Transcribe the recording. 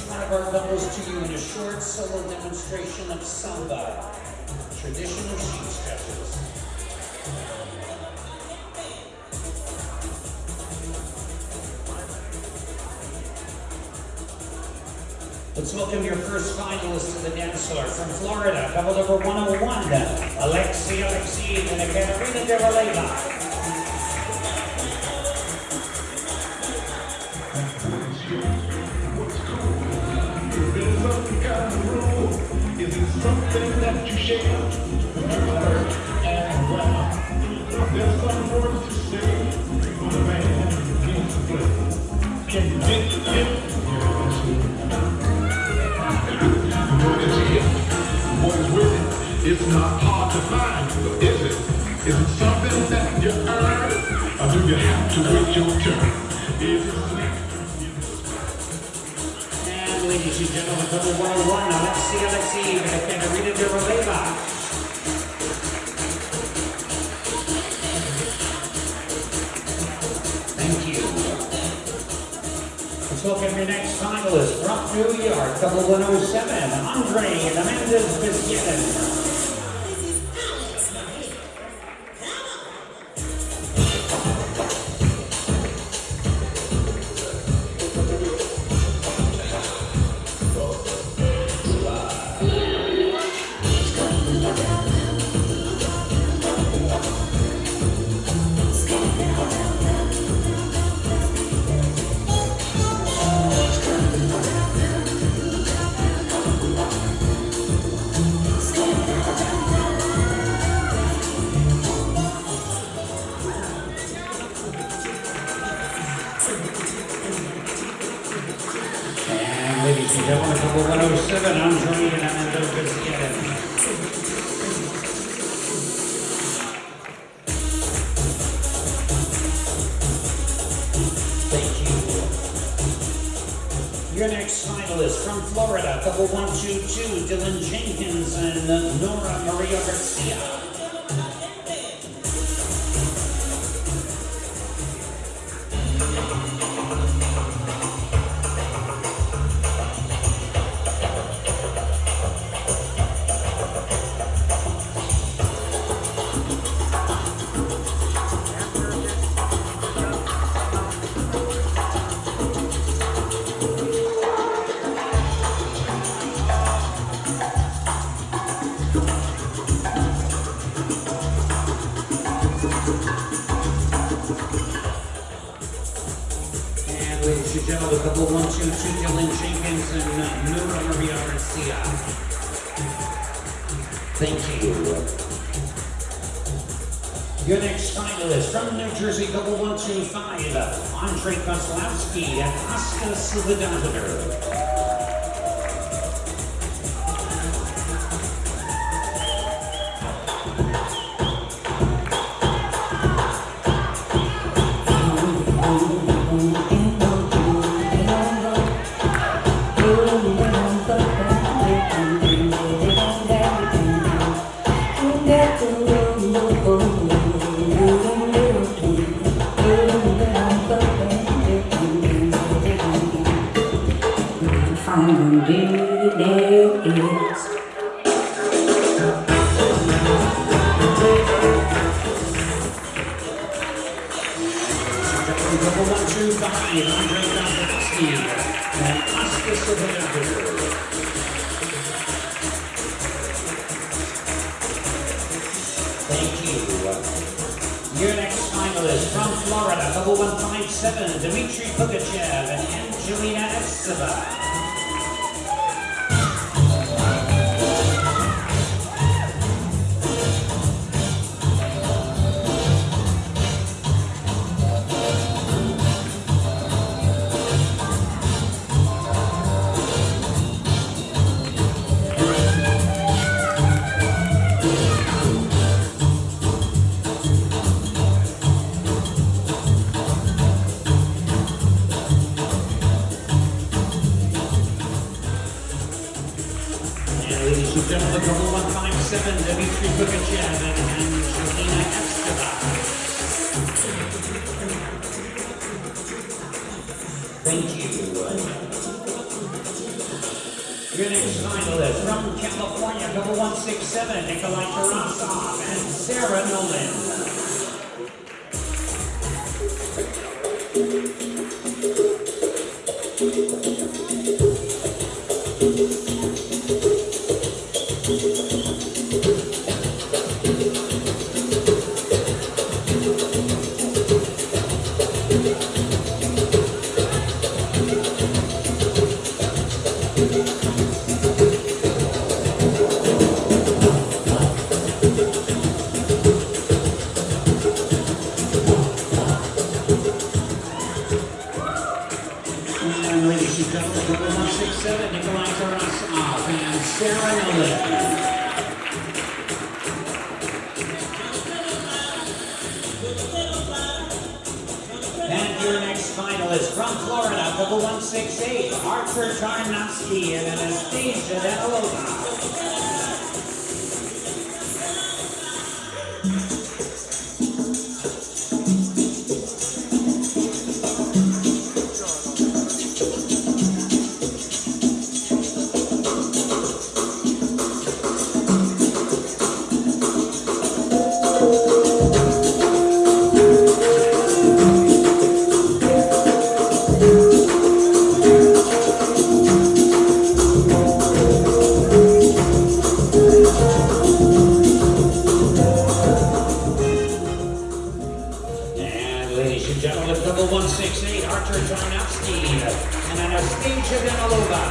each one of our couples to you in a short solo demonstration of samba, traditional sheep stretches. Let's welcome your first finalist to the dance floor from Florida, couple number 101, Alexi Alexi and Ekaterina Devaleva. Is It's not hard to find, is it? Is it something that you earn? Or do you have to wait your turn? Is it ladies and gentlemen, couple 101, Alexi Alexi and. Thank you. Let's welcome your next finalist from New York, couple 107, Andre and Amanda couple 107, Andre and Biscuit. Thank you. Your next finalist from Florida, couple 122, Dylan Jenkins and Nora Maria Garcia. Ladies and gentlemen, couple 122, Dylan Jenkins and uh, Garcia. Thank you. Your next finalist from New Jersey, couple 125, Andre Kozlowski and Oscar Silvadadler. Find there is Couple 125, Andre Kozlowski and Oscar. Thank you. Your next finalist from Florida, couple 157, Dmitry Pugachev and Angelina Esteva. double 157, Dimitri Pugachev and Angelina Esteva. Thank you. Your next finalist from California, double 167, Nikolai Tarasov and Sarah Nolan. Ladies and gentlemen, six seven, Nikolai Tarasov and Sarah Nolan. Finalist from Florida, six eight, Arthur Tarnowski and Anastasia Kennedy, Archer Jonovsky, and Anastasia Danilova.